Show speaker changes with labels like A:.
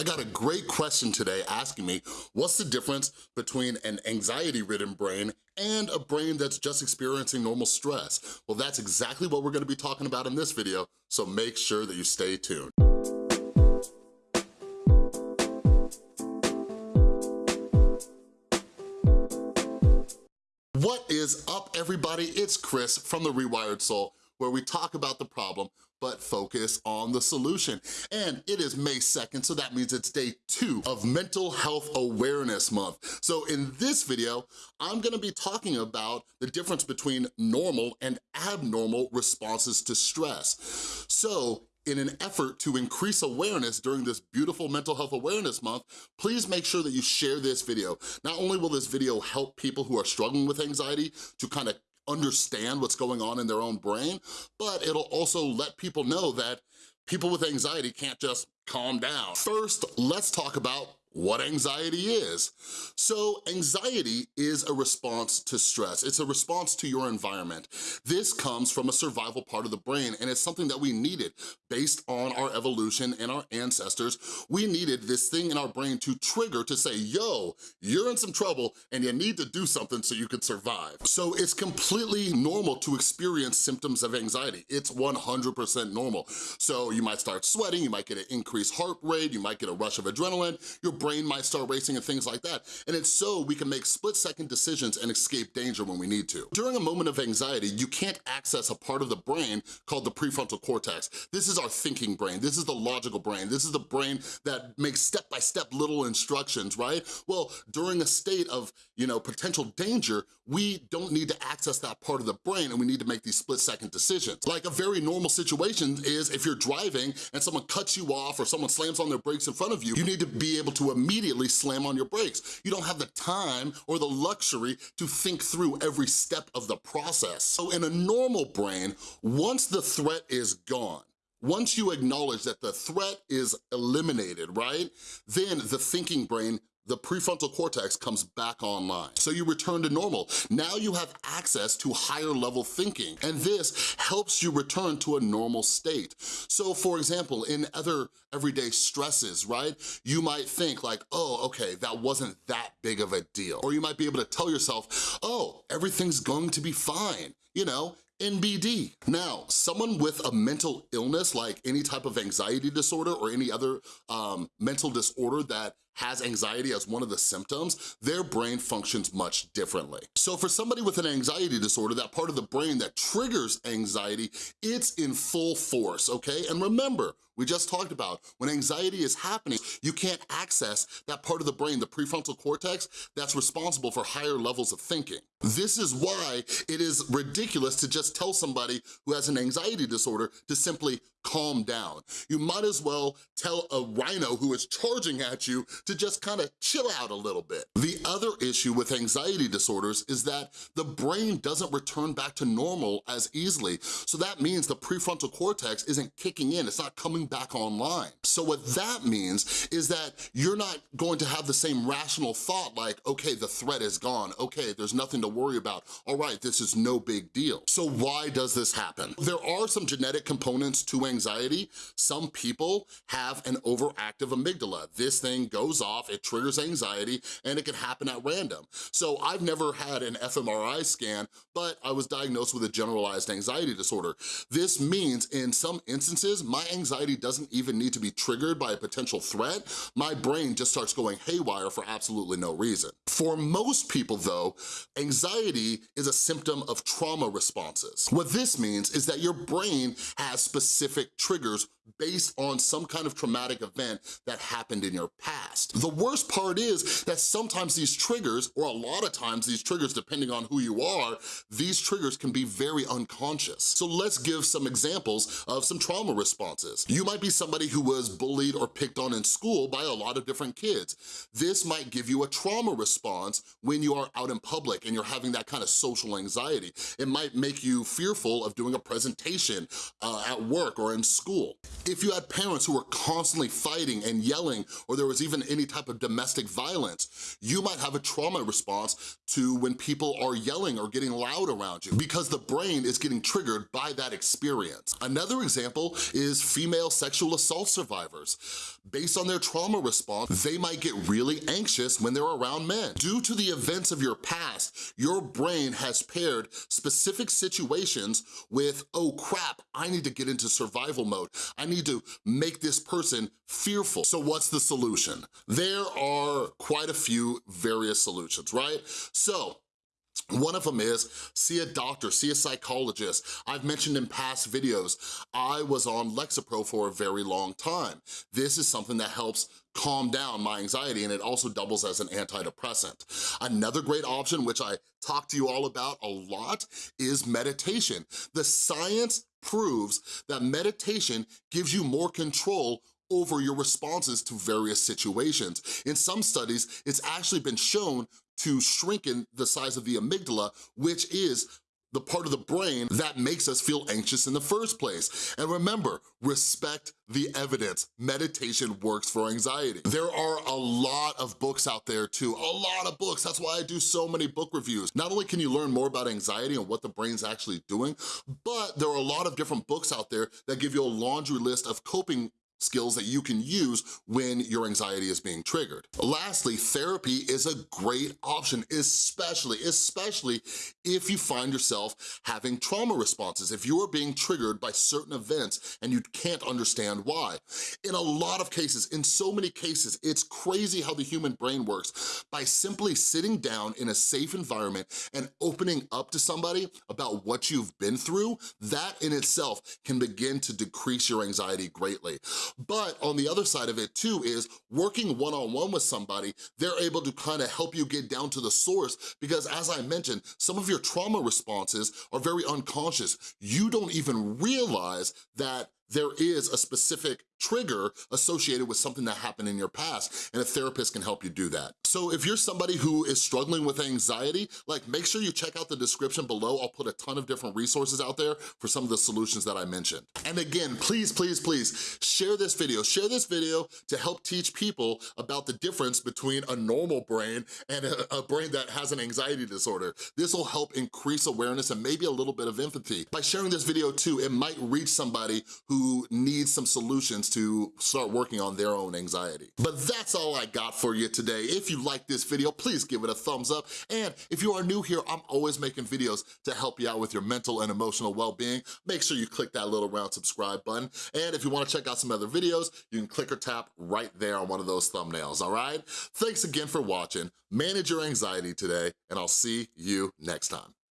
A: I got a great question today asking me, what's the difference between an anxiety-ridden brain and a brain that's just experiencing normal stress? Well, that's exactly what we're gonna be talking about in this video, so make sure that you stay tuned. What is up, everybody? It's Chris from The Rewired Soul, where we talk about the problem, but focus on the solution. And it is May 2nd, so that means it's day two of Mental Health Awareness Month. So in this video, I'm gonna be talking about the difference between normal and abnormal responses to stress. So in an effort to increase awareness during this beautiful Mental Health Awareness Month, please make sure that you share this video. Not only will this video help people who are struggling with anxiety to kind of understand what's going on in their own brain, but it'll also let people know that people with anxiety can't just calm down. First, let's talk about what anxiety is. So anxiety is a response to stress. It's a response to your environment. This comes from a survival part of the brain and it's something that we needed based on our evolution and our ancestors. We needed this thing in our brain to trigger to say, yo, you're in some trouble and you need to do something so you can survive. So it's completely normal to experience symptoms of anxiety. It's 100% normal. So you might start sweating, you might get an increased heart rate, you might get a rush of adrenaline, your brain might start racing and things like that. And it's so we can make split second decisions and escape danger when we need to. During a moment of anxiety, you can't access a part of the brain called the prefrontal cortex. This is our thinking brain. This is the logical brain. This is the brain that makes step-by-step -step little instructions, right? Well, during a state of, you know, potential danger, we don't need to access that part of the brain and we need to make these split second decisions. Like a very normal situation is if you're driving and someone cuts you off or someone slams on their brakes in front of you, you need to be able to immediately slam on your brakes. You don't have the time or the luxury to think through every step of the process. So in a normal brain, once the threat is gone, once you acknowledge that the threat is eliminated, right? Then the thinking brain the prefrontal cortex comes back online. So you return to normal. Now you have access to higher level thinking, and this helps you return to a normal state. So for example, in other everyday stresses, right? You might think like, oh, okay, that wasn't that big of a deal. Or you might be able to tell yourself, oh, everything's going to be fine. You know, NBD. Now, someone with a mental illness, like any type of anxiety disorder or any other um, mental disorder that has anxiety as one of the symptoms, their brain functions much differently. So for somebody with an anxiety disorder, that part of the brain that triggers anxiety, it's in full force, okay? And remember, we just talked about, when anxiety is happening, you can't access that part of the brain, the prefrontal cortex, that's responsible for higher levels of thinking. This is why it is ridiculous to just tell somebody who has an anxiety disorder to simply calm down. You might as well tell a rhino who is charging at you to just kind of chill out a little bit. The other issue with anxiety disorders is that the brain doesn't return back to normal as easily. So that means the prefrontal cortex isn't kicking in, it's not coming back online. So what that means is that you're not going to have the same rational thought like, okay, the threat is gone, okay, there's nothing to worry about, all right, this is no big deal. So why does this happen? There are some genetic components to anxiety. Some people have an overactive amygdala. This thing goes off, it triggers anxiety, and it can happen at random. So I've never had an fMRI scan, but I was diagnosed with a generalized anxiety disorder. This means in some instances, my anxiety doesn't even need to be triggered by a potential threat, my brain just starts going haywire for absolutely no reason. For most people though, anxiety is a symptom of trauma responses. What this means is that your brain has specific triggers based on some kind of traumatic event that happened in your past. The worst part is that sometimes these triggers, or a lot of times these triggers, depending on who you are, these triggers can be very unconscious. So let's give some examples of some trauma responses. You might be somebody who was bullied or picked on in school by a lot of different kids. This might give you a trauma response when you are out in public and you're having that kind of social anxiety. It might make you fearful of doing a presentation uh, at work or in school. If you had parents who were constantly fighting and yelling, or there was even any type of domestic violence, you might have a trauma response to when people are yelling or getting loud around you because the brain is getting triggered by that experience. Another example is female sexual assault survivors. Based on their trauma response, they might get really anxious when they're around men. Due to the events of your past, your brain has paired specific situations with, oh crap, I need to get into survival mode. I need to make this person fearful. So what's the solution? There are quite a few various solutions, right? So one of them is see a doctor, see a psychologist. I've mentioned in past videos, I was on Lexapro for a very long time. This is something that helps calm down my anxiety and it also doubles as an antidepressant. Another great option, which I talk to you all about a lot, is meditation. The science proves that meditation gives you more control over your responses to various situations. In some studies, it's actually been shown to shrinking the size of the amygdala, which is the part of the brain that makes us feel anxious in the first place. And remember, respect the evidence. Meditation works for anxiety. There are a lot of books out there too, a lot of books. That's why I do so many book reviews. Not only can you learn more about anxiety and what the brain's actually doing, but there are a lot of different books out there that give you a laundry list of coping skills that you can use when your anxiety is being triggered. Lastly, therapy is a great option, especially, especially if you find yourself having trauma responses, if you are being triggered by certain events and you can't understand why. In a lot of cases, in so many cases, it's crazy how the human brain works. By simply sitting down in a safe environment and opening up to somebody about what you've been through, that in itself can begin to decrease your anxiety greatly. But on the other side of it too is working one-on-one -on -one with somebody, they're able to kind of help you get down to the source because as I mentioned, some of your trauma responses are very unconscious. You don't even realize that there is a specific trigger associated with something that happened in your past, and a therapist can help you do that. So if you're somebody who is struggling with anxiety, like make sure you check out the description below. I'll put a ton of different resources out there for some of the solutions that I mentioned. And again, please, please, please, share this video. Share this video to help teach people about the difference between a normal brain and a, a brain that has an anxiety disorder. This will help increase awareness and maybe a little bit of empathy. By sharing this video too, it might reach somebody who needs some solutions to start working on their own anxiety. But that's all I got for you today. If you like this video, please give it a thumbs up. And if you are new here, I'm always making videos to help you out with your mental and emotional well-being. Make sure you click that little round subscribe button. And if you wanna check out some other videos, you can click or tap right there on one of those thumbnails, all right? Thanks again for watching. Manage your anxiety today, and I'll see you next time.